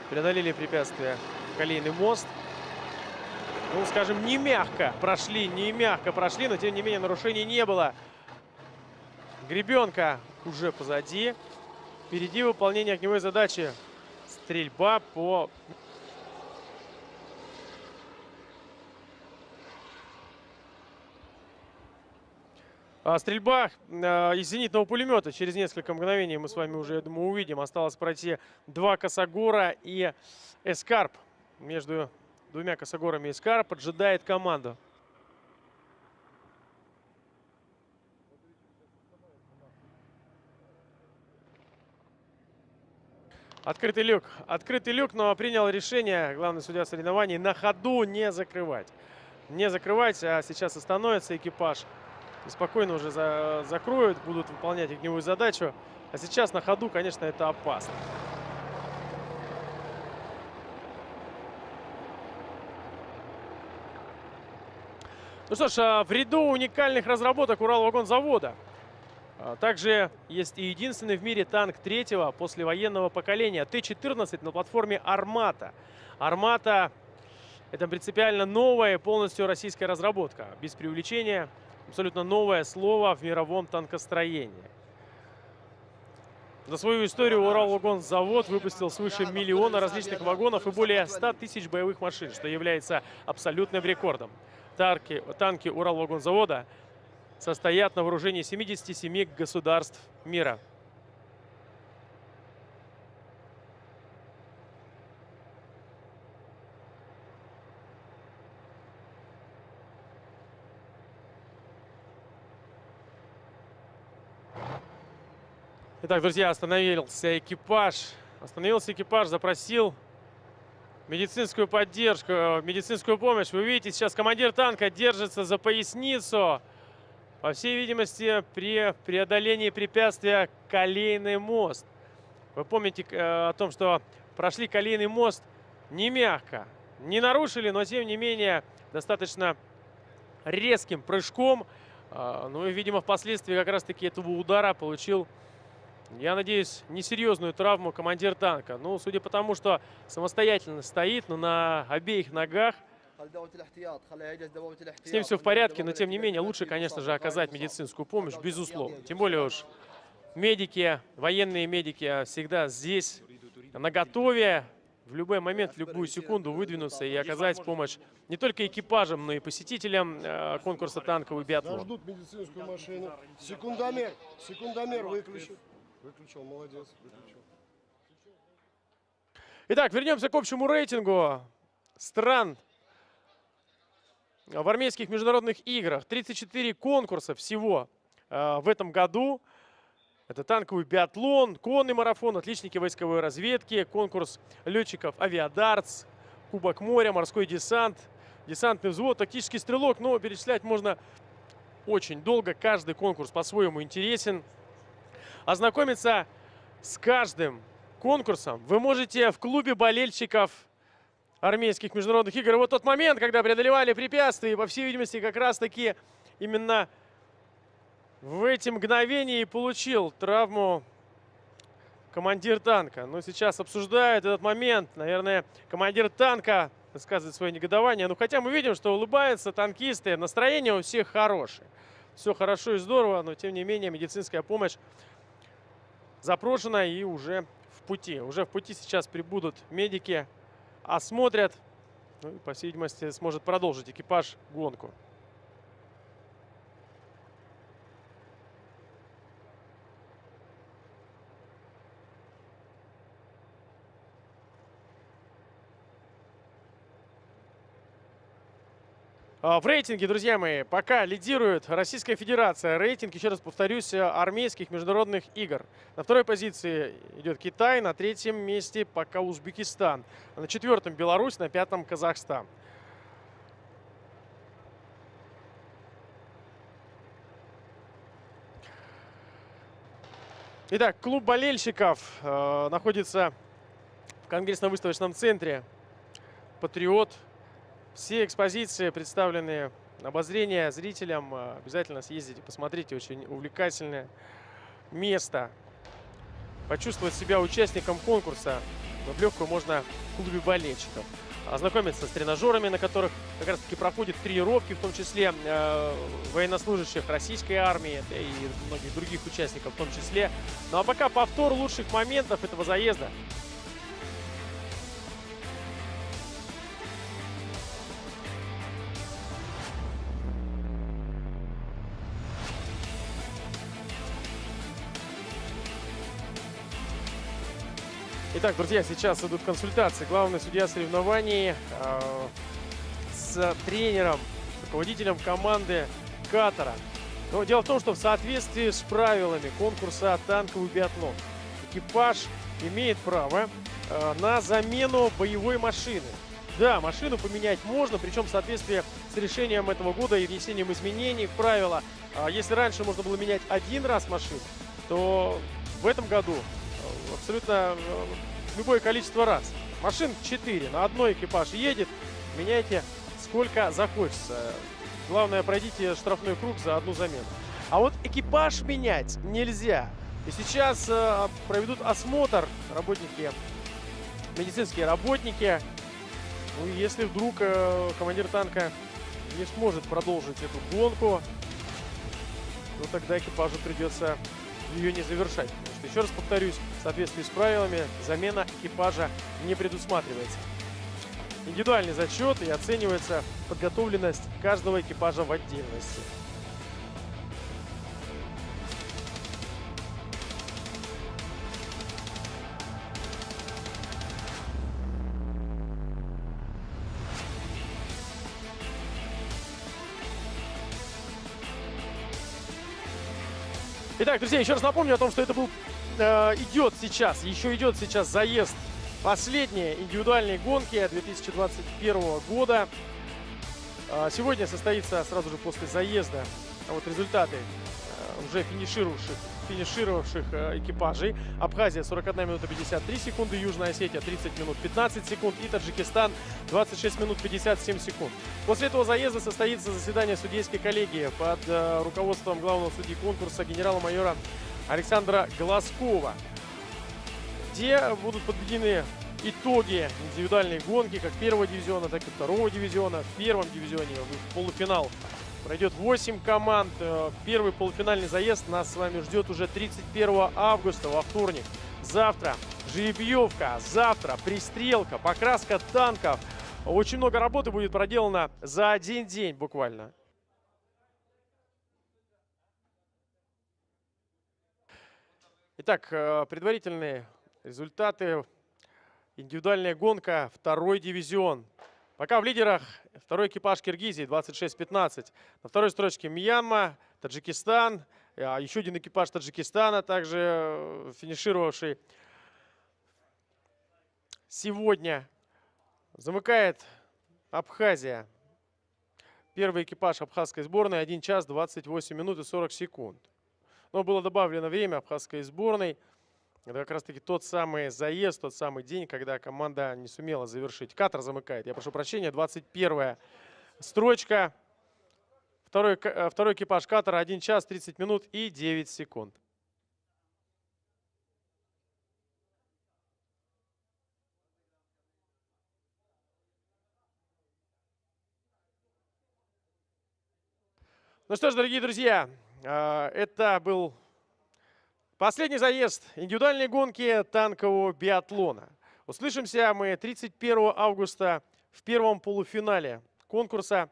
Преодолели препятствия колейный мост. Ну, скажем, не мягко прошли, не мягко прошли, но тем не менее нарушений не было. Гребенка уже позади. Впереди выполнение огневой задачи. Стрельба по... А, Стрельба э, из зенитного пулемета. Через несколько мгновений мы с вами уже, я думаю, увидим. Осталось пройти два Косогора и Эскарп. Между двумя Косогорами Эскарп поджидает команду. Открытый люк. Открытый люк, но принял решение главный судья соревнований на ходу не закрывать. Не закрывать, а сейчас остановится экипаж. И спокойно уже за, закроют, будут выполнять огневую задачу. А сейчас на ходу, конечно, это опасно. Ну что ж, а, в ряду уникальных разработок Уралвагонзавода а, также есть и единственный в мире танк третьего послевоенного поколения Т-14 на платформе «Армата». «Армата» — это принципиально новая, полностью российская разработка. Без преувеличения, абсолютно новое слово в мировом танкостроении. За свою историю Уралвагонзавод выпустил свыше миллиона различных вагонов и более 100 тысяч боевых машин, что является абсолютным рекордом. Танки, танки Уралвагонзавода состоят на вооружении 77 государств мира. Итак, друзья, остановился экипаж. Остановился экипаж, запросил медицинскую поддержку, медицинскую помощь. Вы видите, сейчас командир танка держится за поясницу. По всей видимости, при преодолении препятствия колейный мост. Вы помните э, о том, что прошли колейный мост не мягко. Не нарушили, но тем не менее достаточно резким прыжком. Э, ну и, видимо, впоследствии как раз-таки этого удара получил я надеюсь, несерьезную травму командир танка. Ну, судя по тому, что самостоятельно стоит, но на обеих ногах. С ним все в порядке, но тем не менее лучше, конечно же, оказать медицинскую помощь, безусловно. Тем более уж медики, военные медики всегда здесь, на готове, в любой момент, в любую секунду выдвинуться и оказать помощь не только экипажам, но и посетителям э, конкурса танковый биатлон. Ждут медицинскую машину. Секундомер, секундомер выключил. Выключил, молодец, выключил. Итак, вернемся к общему рейтингу стран в армейских международных играх. 34 конкурса всего э, в этом году. Это танковый биатлон, конный марафон, отличники войсковой разведки, конкурс летчиков авиадартс, Кубок моря, морской десант, десантный взвод, тактический стрелок. Но перечислять можно очень долго. Каждый конкурс по-своему интересен. Ознакомиться с каждым конкурсом вы можете в клубе болельщиков армейских международных игр. Вот тот момент, когда преодолевали препятствия, и, по всей видимости, как раз-таки именно в эти мгновения получил травму командир танка. Но сейчас обсуждают этот момент. Наверное, командир танка высказывает свое негодование. Ну, хотя мы видим, что улыбаются танкисты. Настроение у всех хорошее. Все хорошо и здорово, но тем не менее медицинская помощь запрошена и уже в пути. Уже в пути сейчас прибудут медики, осмотрят. Ну и, по всей видимости, сможет продолжить экипаж гонку. В рейтинге, друзья мои, пока лидирует Российская Федерация. Рейтинг, еще раз повторюсь, армейских международных игр. На второй позиции идет Китай, на третьем месте пока Узбекистан. На четвертом Беларусь, на пятом Казахстан. Итак, клуб болельщиков э, находится в конгрессно-выставочном центре «Патриот». Все экспозиции представлены обозрение зрителям. Э, Обязательно съездите, посмотрите. Очень увлекательное место. Почувствовать себя участником конкурса в легкую можно в клубе болельщиков. Ознакомиться с тренажерами, на которых как раз таки проходят тренировки, в том числе э, военнослужащих российской армии да и многих других участников в том числе. Ну а пока повтор лучших моментов этого заезда. Итак, друзья, сейчас идут консультации. Главный судья соревнований э, с тренером, руководителем команды Катара. Но дело в том, что в соответствии с правилами конкурса «Танковый биатлон» экипаж имеет право э, на замену боевой машины. Да, машину поменять можно, причем в соответствии с решением этого года и внесением изменений в правила. А Если раньше можно было менять один раз машину, то в этом году э, абсолютно э, любое количество раз. Машин 4, на одной экипаж едет, меняйте сколько захочется. Главное, пройдите штрафной круг за одну замену. А вот экипаж менять нельзя. И сейчас э, проведут осмотр работники, медицинские работники. Ну, если вдруг э, командир танка не сможет продолжить эту гонку, то тогда экипажу придется ее не завершать. Потому что, еще раз повторюсь, в соответствии с правилами замена экипажа не предусматривается. Индивидуальный зачет и оценивается подготовленность каждого экипажа в отдельности. Итак, друзья, еще раз напомню о том, что это был э, идет сейчас, еще идет сейчас заезд последней индивидуальной гонки 2021 года. Э, сегодня состоится сразу же после заезда а вот результаты э, уже финишировавших, финишировавших э, экипажей. Абхазия 41 минута 53 секунды, Южная Осетия 30 минут 15 секунд и Таджикистан 26 минут 57 секунд. После этого заезда состоится заседание судейской коллегии под э, руководством главного судьи конкурса генерала-майора Александра Глазкова, где будут подведены итоги индивидуальной гонки как первого дивизиона, так и второго дивизиона. В первом дивизионе в полуфинал пройдет 8 команд. Э, Первый полуфинальный заезд нас с вами ждет уже 31 августа во вторник. Завтра жеребьевка, завтра пристрелка, покраска танков. Очень много работы будет проделано за один день буквально. Итак, э, предварительные результаты. Индивидуальная гонка, второй дивизион. Пока в лидерах второй экипаж Киргизии 26-15. На второй строчке Мьянма, Таджикистан. А Еще один экипаж Таджикистана, также э, финишировавший сегодня. Замыкает Абхазия. Первый экипаж абхазской сборной 1 час 28 минут и 40 секунд. Но было добавлено время абхазской сборной. Это как раз-таки тот самый заезд, тот самый день, когда команда не сумела завершить. Катер замыкает. Я прошу прощения, 21 строчка. Второй, э, второй экипаж Катара 1 час 30 минут и 9 секунд. Ну что ж, дорогие друзья, э, это был последний заезд индивидуальной гонки танкового биатлона. Услышимся мы 31 августа в первом полуфинале конкурса.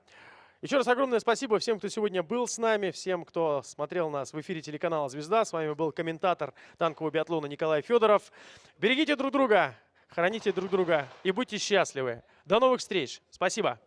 Еще раз огромное спасибо всем, кто сегодня был с нами, всем, кто смотрел нас в эфире телеканала «Звезда». С вами был комментатор танкового биатлона Николай Федоров. Берегите друг друга, храните друг друга и будьте счастливы. До новых встреч. Спасибо.